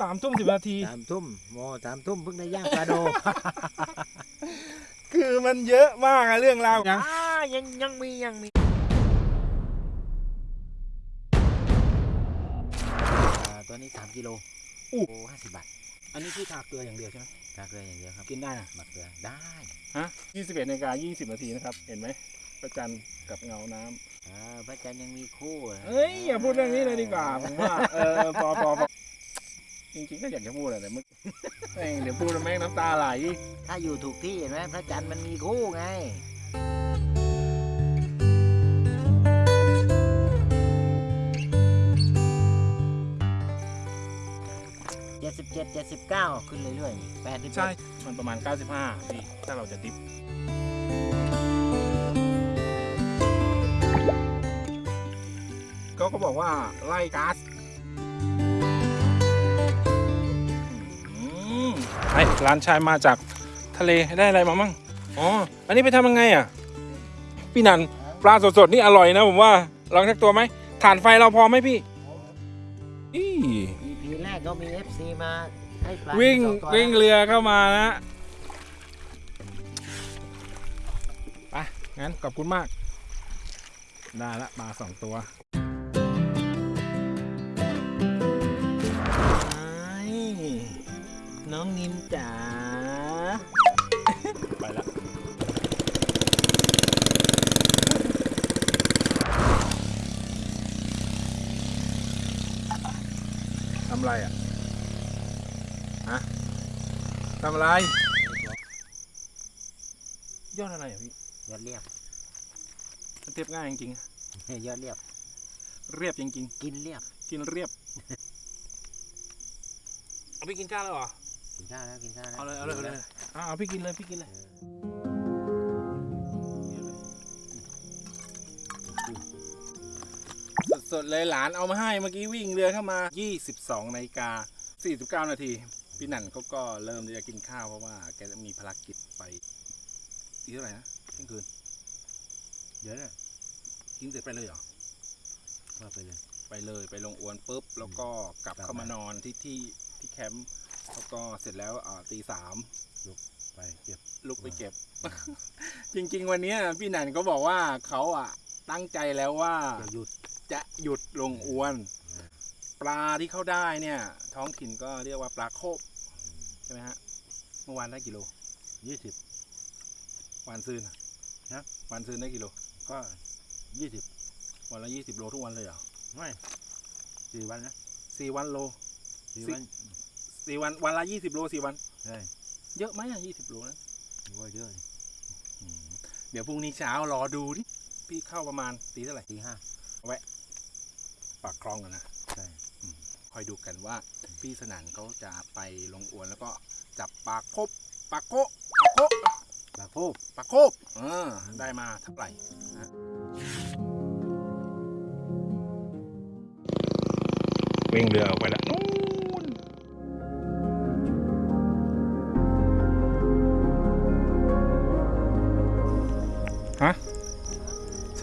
สามทุ่มสิบนาที สามทุ่มโมสามทุ่มเพิ่งได้ย่างปลาโด คือมันเยอะมากอะเรื่องราวนะอ่ายังยังมียังมีอ่าตัวนี้สามกิโลโอ้ห้าสิบบาท อันนี้ที่ทาเกลืออย่างเดียวใช่ไหมกาเกลืออย่างเดียวครับกินได้นะหมักเกลือได้ฮะยี่สิบเอ็ดนาฬิกายี่สิบนาทีนะครับ เห็นไหมพระจันทร์กับเงาน้ำอ่าพระจันทร์ยังมีคู่ะเอ้ยอย่าพูดเรื่องนี้เลยดีกว่าผมว่าเออพอพอพอ จริงๆก็อยากจะพูดอะแต่เมื่อแม่งเดี๋ยวพูดแล้วแม่งน้ำตาไหล ถ้าอยู่ถูกที่เห็นไหมพระจันทร์มันมีคู่ไง เจ็ดสิบเจ็ดเจ็ดสิบเก้าขึ้นเรื่อยๆแปดสิบใช่ มันประมาณ 95พี่ถ้าเราจะดิฟก็ก็บอกว่าไล่ก๊าซ ไอ้ร้านชายมาจากทะเลได้อะไรมามั่งอ๋ออันนี้ไปทำยังไงอะ พี่นันปลาสดๆนี่อร่อยนะผมว่าลองสักตัวไหมฐานไฟเราพอไหมพี่อี EP แรกก็มี FC มาให้ปลาวิ่งสอตัวิ่งเรือเข้ามานะไปงั้นขอบคุณมาก ได้ละมาสองตัว น้องนิมจ๋า ไปละทำไรอะ ฮะทำอะไร ยอดอะไรอะพี่ ยอดเรียบมันเทียบง่ายจริงยอดเรียบๆเรียบจริงกินเรียบๆกินเรียบ เอาพี่กินข้าวแล้วเหรอ กินข้าวแล้วกินข้าวแล้วเอาเลยเอาเลยเอาเลยเอาเอาพี่กินเลยพี่กินเลยสดๆเลยหลานเอามาให้เมื่อกี้วิ่งเรือเข้ามา 22นาฬิกา49 นาทีพี่หนันเขาก็เริ่มที่จะกินข้าวเพราะว่าแกจะมีภารกิจไปอีกเท่าไหร่นะเที่ยงคืนเดี๋ยวเนี่ยกินเสร็จไปเลยเหรอว่าไปเลย ไปเลยไปลงอวนปุ๊บ แล้วก็กลับกลับเข้ามามานอนที่ที่ที่แคมป์ แล้วก็เสร็จแล้วอ่าตีสามไปเก็บ ลุกไปเก็บ จริง ๆ วันเนี้ยพี่หนันก็บอกว่าเขาอะ ตั้งใจแล้วว่าจะหยุดจะหยุดลงอวนอืมปลาที่เขาได้เนี่ย ท้องถิ่นก็เรียกว่าปลาโคบใช่ไหมฮะเมื่อวานได้กิโลยี่สิบวานซืนอะฮะวานซืนได้กิโลก็ยี่สิบวันละยี่สิบโลทุกวันเลยเหรอไม่สี่วันนะสี่วันโลสี่สิวัน สี่วันวันละยี่สิบโลสี่วัน ใช่เยอะไหมอะยี่สิบโลนั้นว่าเยอะเลยอืมเดี๋ยวพรุ่งนี้เช้ารอดูดิพี่เข้าประมาณตีเท่าไหร่ตีห้าปากคลองกันนะใช่คอยดูกันว่า พี่สนั่นเขาจะไปลงอวนแล้วก็จับปลาโคบปลาโคปลาโคปลาโคบปลาโคบเออได้มาเท่าไหร่นะวิ่งเรือออกไปแล้ว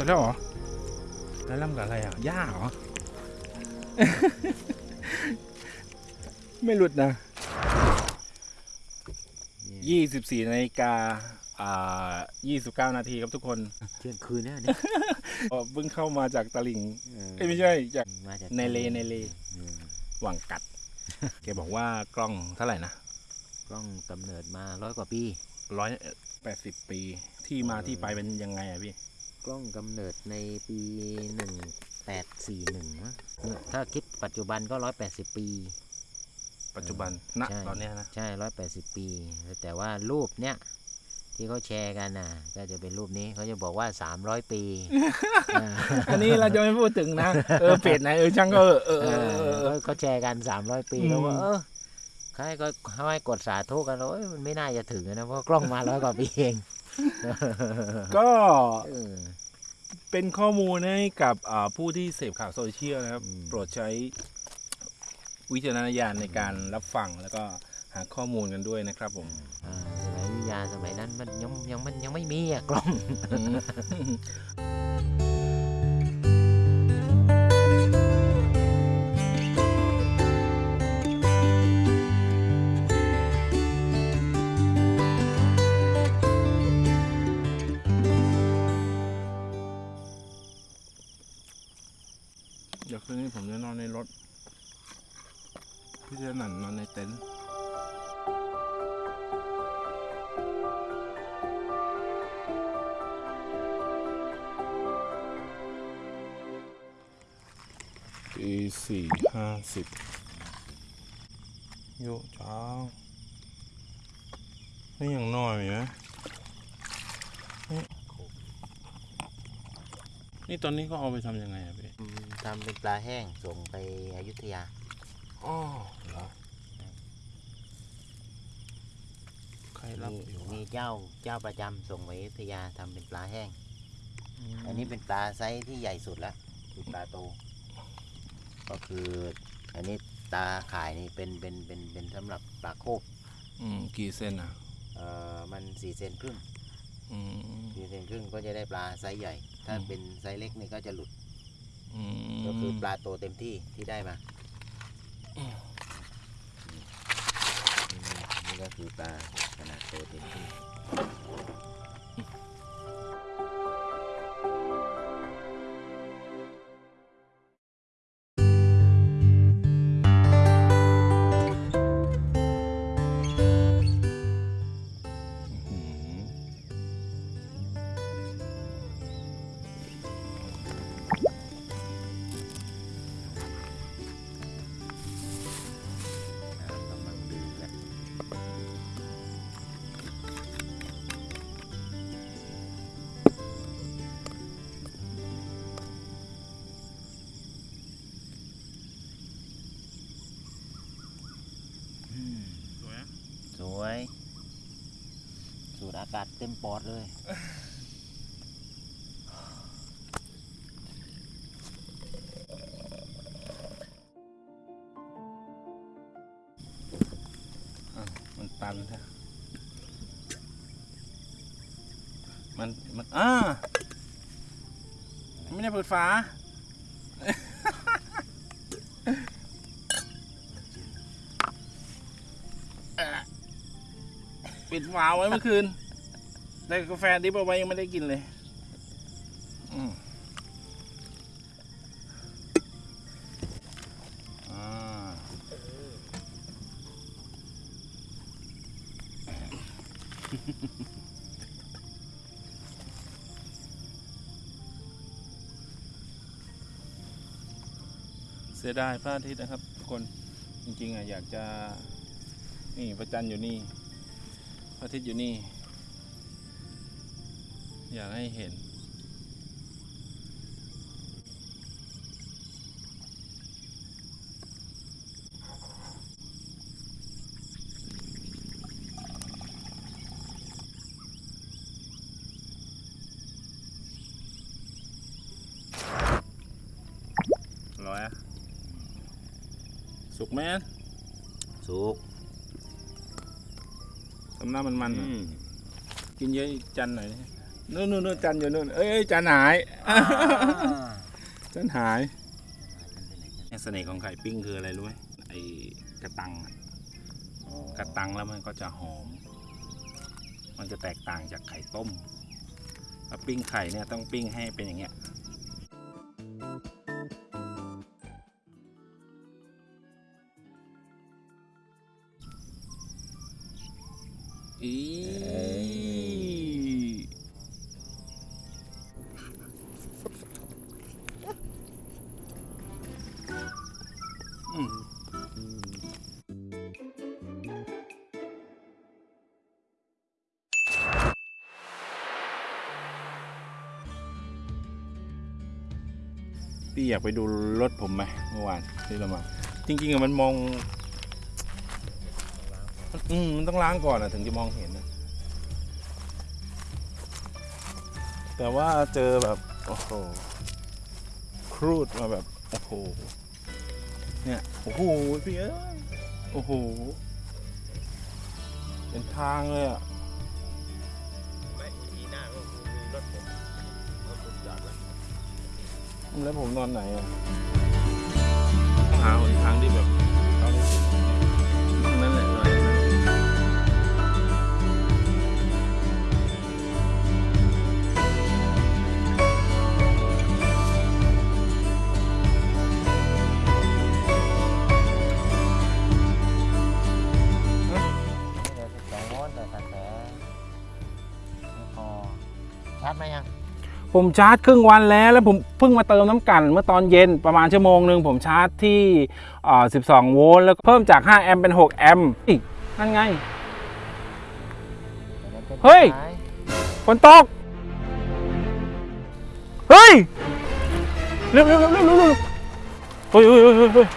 แล้วเหรอแล้วล่ำกับอะไรอะหญ้าเหรอ ไม่หลุดนะนี่24นาฬิกาอ่า29นาทีครับทุกคนเที่ยงคืนแล้วเนี่ยก็เพิ่งเข้ามาจากตลิ่งเออเอ้ยไม่ใช่จากมาจากในเลในเลอืมหวังกัดแกบอกว่ากล้องเท่าไหร่นะกล้องกำเนิดมาร้อยกว่าปีร้อยแปดสิบปีที่มาเออที่ไปเป็นยังไงอะพี่ กล้องกำเนิดในปีหนึ่งแปดสี่หนึ่งถ้าคิดปัจจุบันก็ร้อยแปดสิบปี ปัจจุบันณใช่ตอนเนี้ยนะใช่ร้อยแปดสิบปี แต่ว่ารูปเนี้ยที่เขาแชร์กันน่ะ ก็จะเป็นรูปนี้เขาจะบอกว่าสามร้อยปีอ่าอันนี้เราจะไม่พูดถึงนะเออเพจไหนเออช่างก็เออเออเอเออเออเอออ เขาแชร์กันสามร้อยปีอืม แล้วว่าเออใครก็ให้กดสาธุกันแล้วเอ้ยมันไม่น่าจะถึงนะเพราะกล้องมาร้อยกว่าปีเอง ก็เออเป็นข้อมูลให้กับอ่าผู้ที่เสพข่าวโซเชียลนะครับอืมโปรดใช้วิจารณญาณในการรับฟังแล้วก็หาข้อมูลกันด้วยนะครับผมอ่าสมัยวิทยาสมัยนั้นมันยังยังมันยังไม่มีอะกล้อง คืนนี้ผมจะนอนในรถ พี่จะนันนอนในเต็นท์ตีสี่ห้าสิบโยเช้านี่ยังน้อยอยู่นะนี่ตอนนี้ก็เอาไปทำยังไงอะพี่ ทำเป็นปลาแห้งส่งไปอยุธยาอ๋อเหรอใครรับมีอยู่วะมีเจ้าเจ้าประจำส่งไปอยุธยาทำเป็นปลาแห้ง อันนี้เป็นปลาไซส์ที่ใหญ่สุดแล้วคือปลาโต ก็คืออันนี้ตาข่ายนี่เป็นเป็นเป็นเป็นสำหรับปลาโคบอืมกี่เซนอะ เอ่อมันสี่เซนครึ่งอืม สี่เซนครึ่งก็จะได้ปลาไซส์ใหญ่ ถ้าอืม เป็นไซส์เล็กนี่ก็จะหลุดอืม ก็คือปลาโตเต็มที่ที่ได้มา นี่นี่ก็คือปลาขนาดโตเต็มที่ากาศเต็มปอดเลยอะมันตันใช่มัน มันอ่าไม่ได้เปิดฝาปิดฝาไว้เมื่อคืน แต่กาแฟดิบเอาไว้ยังไม่ได้กินเลยเสียดายพระอาทิตย์นะครับทุกคนจริงๆอะอยากจะนี่พระจันทร์อยู่นี่พระอาทิตย์อยู่นี่ อยากให้เห็น ร้อยอะสุกไหมอันสุกทำหน้ามันมันๆหน่อยกินเยอะอีกจันหน่อยดิ นู่นนู่นนู่นจันอยู่นู่นเอ้ยเอ้ยจันหายจันหายเสน่ห์ของไข่ปิ้งคืออะไรรู้ไหมไอ้กระตังอะกระตังแล้วมันก็จะหอม มันจะแตกต่างจากไข่ต้มถ้าปิ้งไข่เนี่ยต้องปิ้งให้เป็นอย่างเงี้ย พี่อยากไปดูรถผมไหมเมื่อวานที่เรามา จริงๆอะมันมอง อืมมันต้องล้างก่อนอะถึงจะมองเห็นนะแต่ว่าเจอแบบ โอ้โหครูดมาแบบ โอ้โห เนี่ย โอ้โห พี่เอ้ย โอ้โห เป็นทางเลยอะ ไม่ทีหน้าก็มีรถผมรถผมจอดไว้แล้วผมนอนไหนอะต้องหาหนทางที่แบบ ผมชาร์จครึ่งวันแล้ว แล้วผมเพิ่งมาเติมน้ำกัน เมื่อตอนเย็นประมาณชั่วโมงหนึ่งผมชาร์จที่ 12 โวลต์แล้วเพิ่มจาก 5 แอมป์เป็น 6 แอมป์อีกนั่นไง เฮ้ยฝนตก เฮ้ย เร็วเร็วเร็วเร็วเร็วเฮ้ยเฮ้ยเฮ้ยเฮ้ย